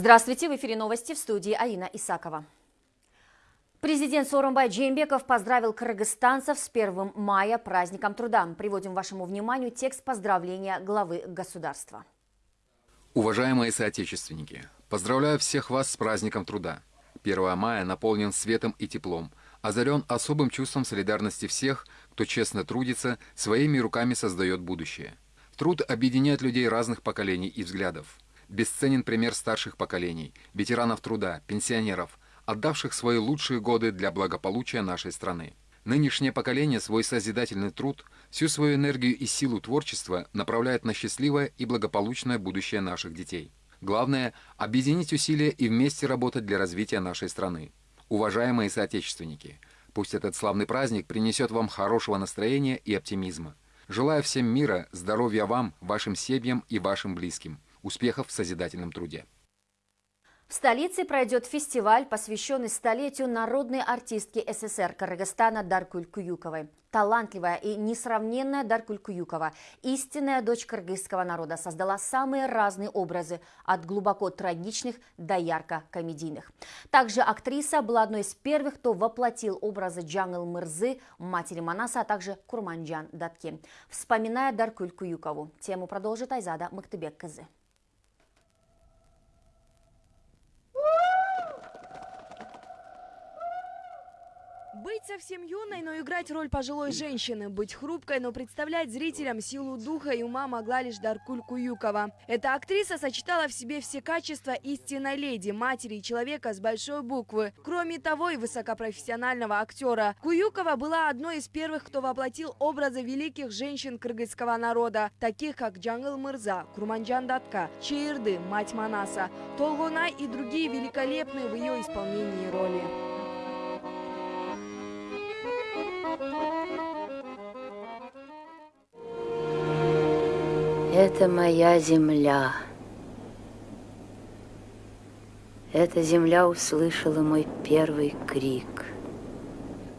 Здравствуйте, в эфире новости в студии Аина Исакова. Президент Сооронбай Джеймбеков поздравил кыргызстанцев с 1 мая праздником труда. Приводим вашему вниманию текст поздравления главы государства. Уважаемые соотечественники, поздравляю всех вас с праздником труда. 1 мая наполнен светом и теплом, озарен особым чувством солидарности всех, кто честно трудится, своими руками создает будущее. Труд объединяет людей разных поколений и взглядов. Бесценен пример старших поколений, ветеранов труда, пенсионеров, отдавших свои лучшие годы для благополучия нашей страны. Нынешнее поколение свой созидательный труд, всю свою энергию и силу творчества направляет на счастливое и благополучное будущее наших детей. Главное – объединить усилия и вместе работать для развития нашей страны. Уважаемые соотечественники, пусть этот славный праздник принесет вам хорошего настроения и оптимизма. Желаю всем мира, здоровья вам, вашим семьям и вашим близким – Успехов в созидательном труде. В столице пройдет фестиваль, посвященный столетию народной артистки СССР Кыргызстана Даркуль Куюковой. Талантливая и несравненная Даркуль Куюкова, истинная дочь кыргызского народа, создала самые разные образы, от глубоко трагичных до ярко-комедийных. Также актриса была одной из первых, кто воплотил образы Джангл Мырзы, матери Манаса, а также Курманджан Датки. Вспоминая Даркуль Куюкову, тему продолжит Айзада Мактыбек-Кызы. Быть совсем юной, но играть роль пожилой женщины, быть хрупкой, но представлять зрителям силу духа и ума могла лишь Даркуль Куюкова. Эта актриса сочетала в себе все качества истинной леди, матери и человека с большой буквы. Кроме того, и высокопрофессионального актера. Куюкова была одной из первых, кто воплотил образы великих женщин кыргызского народа, таких как Джангл Мырза, Курманджан Датка, Чаирды, мать Манаса, Толгонай и другие великолепные в ее исполнении роли. Это моя земля. Эта земля услышала мой первый крик.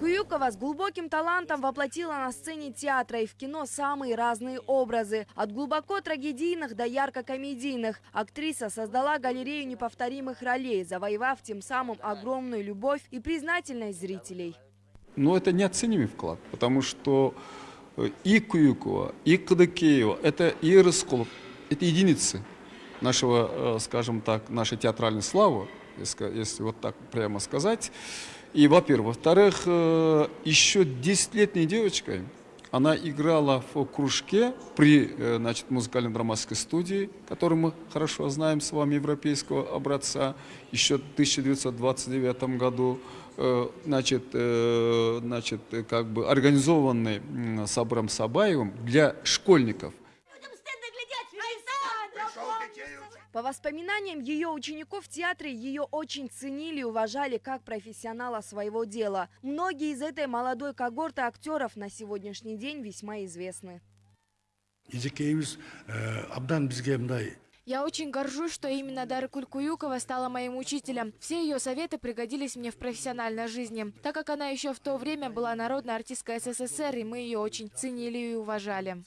Куюкова с глубоким талантом воплотила на сцене театра и в кино самые разные образы. От глубоко трагедийных до ярко-комедийных. Актриса создала галерею неповторимых ролей, завоевав тем самым огромную любовь и признательность зрителей. Но это неоценимый вклад, потому что и Куюкова, это и это единицы нашего, э, скажем так, нашей театральной славы, если, если вот так прямо сказать. И, во-первых. Во-вторых, э, еще десятилетней девочкой она играла в кружке при э, значит, музыкально-драматской студии, которую мы хорошо знаем с вами, европейского образца, еще в 1929 году. Э, значит, э, значит, как бы организованный Сабром Сабаевым для школьников. По воспоминаниям ее учеников в театре, ее очень ценили и уважали как профессионала своего дела. Многие из этой молодой когорты актеров на сегодняшний день весьма известны. Я очень горжусь, что именно Дара Кулькуюкова стала моим учителем. Все ее советы пригодились мне в профессиональной жизни, так как она еще в то время была народной артисткой СССР, и мы ее очень ценили и уважали.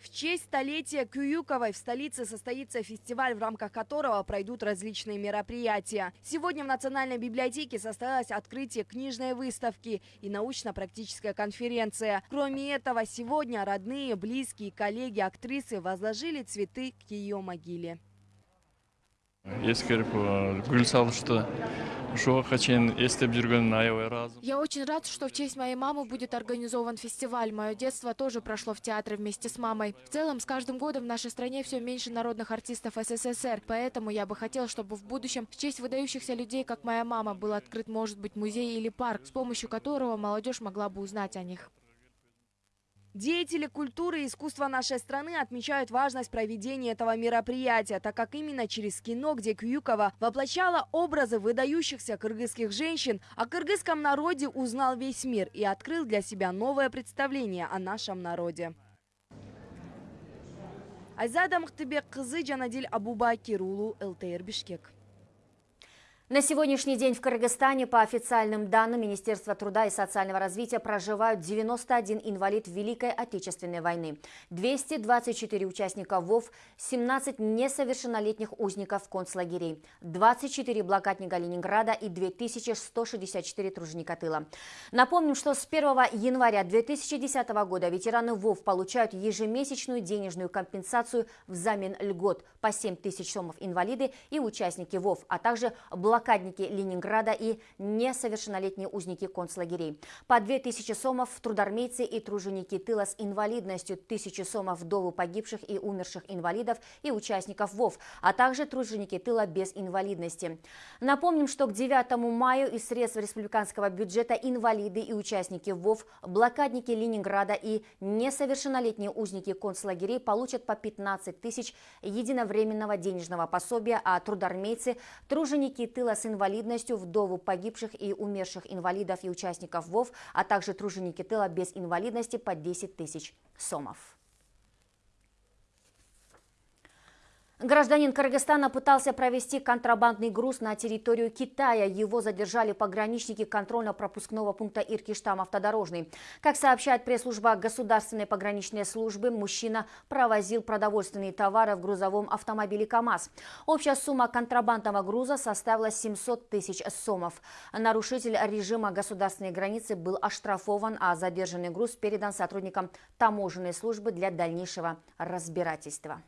В честь столетия Кююковой в столице состоится фестиваль, в рамках которого пройдут различные мероприятия. Сегодня в Национальной библиотеке состоялось открытие книжной выставки и научно-практическая конференция. Кроме этого, сегодня родные, близкие, коллеги актрисы возложили цветы к ее могиле. Салышты я очень рад, что в честь моей мамы будет организован фестиваль. Мое детство тоже прошло в театре вместе с мамой. В целом, с каждым годом в нашей стране все меньше народных артистов СССР. Поэтому я бы хотел, чтобы в будущем в честь выдающихся людей, как моя мама, был открыт, может быть, музей или парк, с помощью которого молодежь могла бы узнать о них. Деятели культуры и искусства нашей страны отмечают важность проведения этого мероприятия, так как именно через кино, где Кююкова воплощала образы выдающихся кыргызских женщин, о кыргызском народе узнал весь мир и открыл для себя новое представление о нашем народе. Айзада Мухтыбек кызы Жанадиль Абубакир улу ЛТР Бишкек. На сегодняшний день в Кыргызстане, по официальным данным Министерства труда и социального развития, проживают 91 инвалид Великой Отечественной войны, 224 участника ВОВ, 17 несовершеннолетних узников концлагерей, 24 блокадника Ленинграда и 2164 труженика тыла. Напомним, что с 1 января 2010 года ветераны ВОВ получают ежемесячную денежную компенсацию взамен льгот по 7 тысяч сомов инвалиды и участники ВОВ, а также блокадники блокадники Ленинграда и несовершеннолетние узники концлагерей. По 2000 сомов трудармейцы и труженики тыла с инвалидностью, 1000 сомов вдовы погибших и умерших инвалидов и участников ВОВ, а также труженики тыла без инвалидности. Напомним, что к 9 мая из средств республиканского бюджета инвалиды и участники ВОВ, блокадники Ленинграда и несовершеннолетние узники концлагерей получат по 15 тысяч единовременного денежного пособия, а трудармейцы, труженики тыла тыла с инвалидностью, вдову погибших и умерших инвалидов и участников ВОВ, а также труженики тыла без инвалидности по 10 тысяч сомов. Гражданин Кыргызстана пытался провести контрабандный груз на территорию Китая. Его задержали пограничники контрольно-пропускного пункта Иркиштам автодорожный. Как сообщает пресс-служба Государственной пограничной службы, мужчина провозил продовольственные товары в грузовом автомобиле КАМАЗ. Общая сумма контрабандного груза составила 700 тысяч сомов. Нарушитель режима государственной границы был оштрафован, а задержанный груз передан сотрудникам таможенной службы для дальнейшего разбирательства.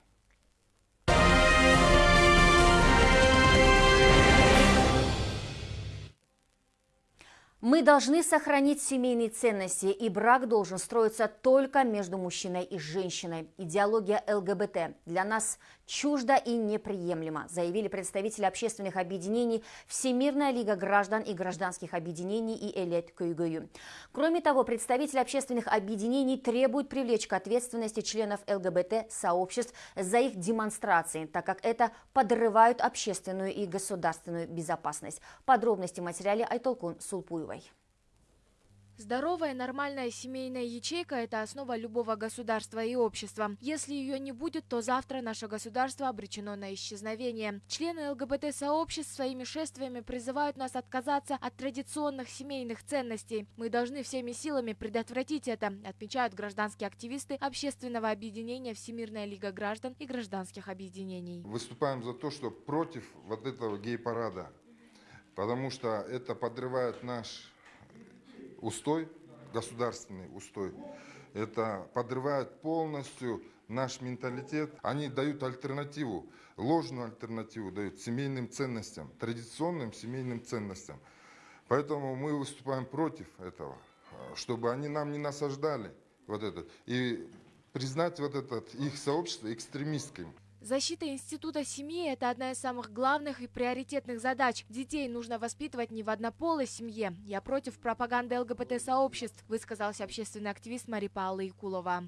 Мы должны сохранить семейные ценности, и брак должен строиться только между мужчиной и женщиной. Идеология ЛГБТ для нас чужда и неприемлема, заявили представители общественных объединений Всемирная лига граждан и гражданских объединений и Элет Кюйгую. Кроме того, представители общественных объединений требуют привлечь к ответственности членов ЛГБТ-сообществ за их демонстрации, так как это подрывают общественную и государственную безопасность. Подробности в материале Айтолкун Сулпуева. Здоровая, нормальная семейная ячейка – это основа любого государства и общества. Если ее не будет, то завтра наше государство обречено на исчезновение. Члены ЛГБТ-сообществ своими шествиями призывают нас отказаться от традиционных семейных ценностей. Мы должны всеми силами предотвратить это, отмечают гражданские активисты общественного объединения Всемирная лига граждан и гражданских объединений. Выступаем за то, что против вот этого гей-парада, потому что это подрывает наш устой, государственный устой, это подрывает полностью наш менталитет. Они дают альтернативу, ложную альтернативу дают семейным ценностям, традиционным семейным ценностям. Поэтому мы выступаем против этого, чтобы они нам не насаждали вот этот. И признать вот этот их сообщество экстремистским. Защита института семьи – это одна из самых главных и приоритетных задач. Детей нужно воспитывать не в однополой семье. Я против пропаганды ЛГБТ-сообществ, высказался общественный активист Мари Паула Якулова.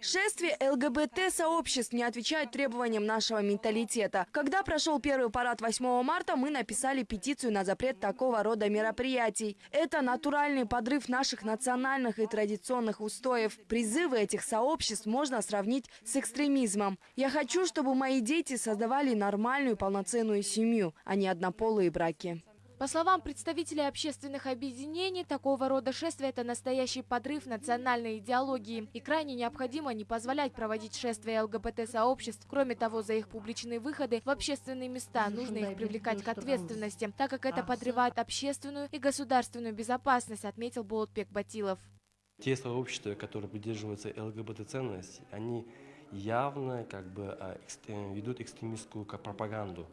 Шествие ЛГБТ-сообществ не отвечают требованиям нашего менталитета. Когда прошел первый парад 8 марта, мы написали петицию на запрет такого рода мероприятий. Это натуральный подрыв наших национальных и традиционных устоев. Призывы этих сообществ можно сравнить с экстремизмом. Я хочу, чтобы мои дети создавали нормальную полноценную семью, а не однополые браки. По словам представителей общественных объединений, такого рода шествия – это настоящий подрыв национальной идеологии. И крайне необходимо не позволять проводить шествия ЛГБТ-сообществ. Кроме того, за их публичные выходы в общественные места нужно их привлекать к ответственности, так как это подрывает общественную и государственную безопасность, отметил Болотбек Батилов. Те сообщества, которые придерживаются ЛГБТ-ценностей, они явно как бы а, ведут экстремистскую пропаганду.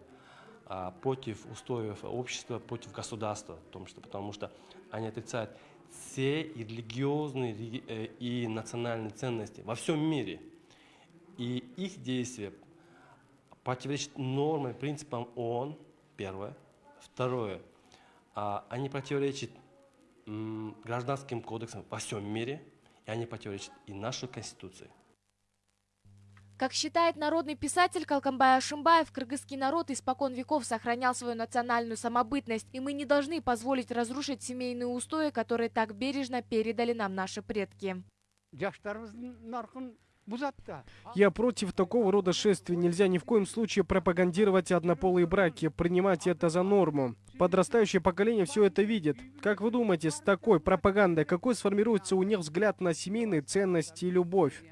А, против устоев общества, против государства, потому что, потому что они отрицают все и религиозные э, и национальные ценности во всем мире. И их действия противоречат нормам, принципам ООН, первое. Второе, а, они противоречат гражданским кодексам во всем мире, и они противоречат и нашей Конституции. Как считает народный писатель Калкамбай Ашимбаев, кыргызский народ испокон веков сохранял свою национальную самобытность, и мы не должны позволить разрушить семейные устои, которые так бережно передали нам наши предки. Я против такого рода шествий. Нельзя ни в коем случае пропагандировать однополые браки, принимать это за норму. Подрастающее поколение все это видит. Как вы думаете, с такой пропагандой какой сформируется у них взгляд на семейные ценности и любовь?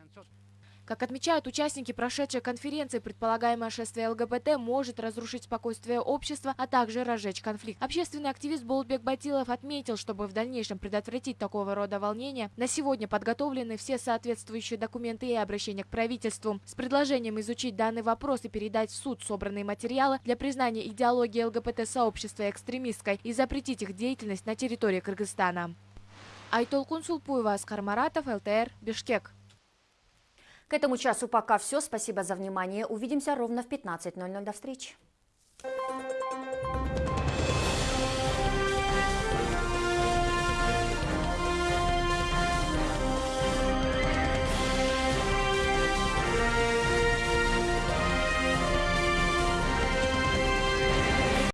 Как отмечают участники прошедшей конференции, предполагаемое шествие ЛГБТ может разрушить спокойствие общества, а также разжечь конфликт. Общественный активист Болтбек Батилов отметил, чтобы в дальнейшем предотвратить такого рода волнения, на сегодня подготовлены все соответствующие документы и обращения к правительству с предложением изучить данный вопрос и передать в суд собранные материалы для признания идеологии ЛГБТ-сообщества экстремистской и запретить их деятельность на территории Кыргызстана. Айтолкун Сулпуева, Аскар Маратов, ЛТР, Бишкек. К этому часу пока все. Спасибо за внимание. Увидимся ровно в 15.00. До встречи.